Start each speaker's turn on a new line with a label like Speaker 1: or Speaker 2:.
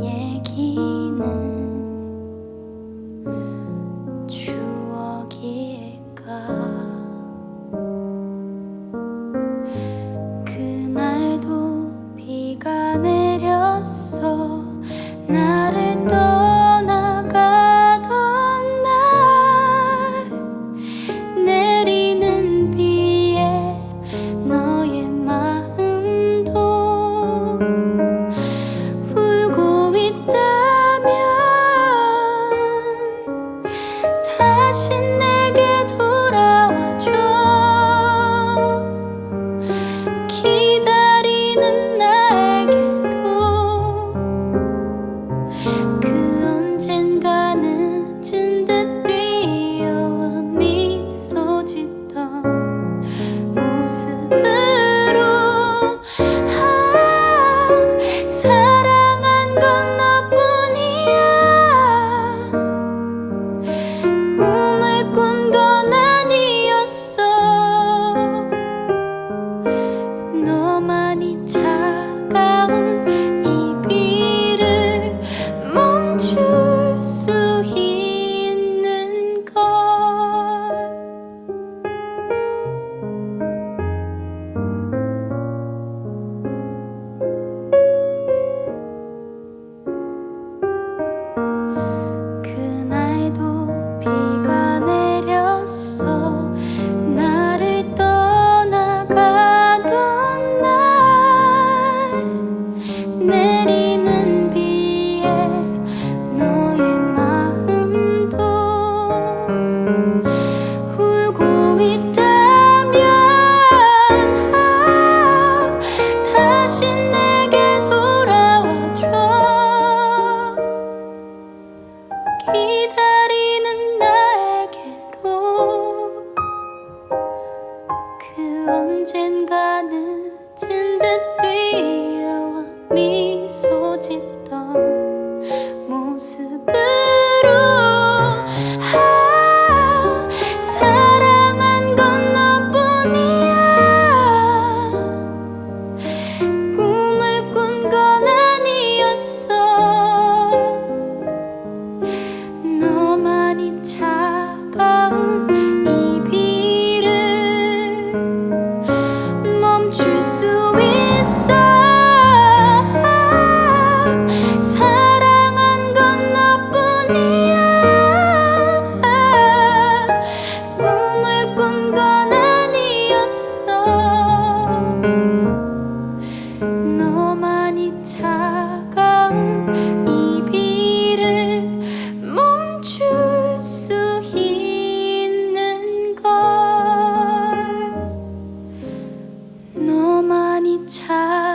Speaker 1: 얘기는 추억일까? 그날도 비가 내렸어. 나를 떠 짓던 모습으로 아 사랑한 건 차